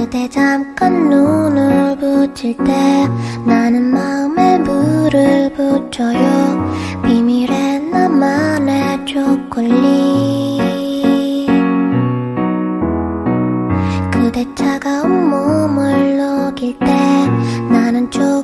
그대 잠깐 눈을 붙일 때 나는 마음에 물을 붙여요. 비밀의 나만의 초콜릿. 그대 차가운 몸을 녹일 때 나는 초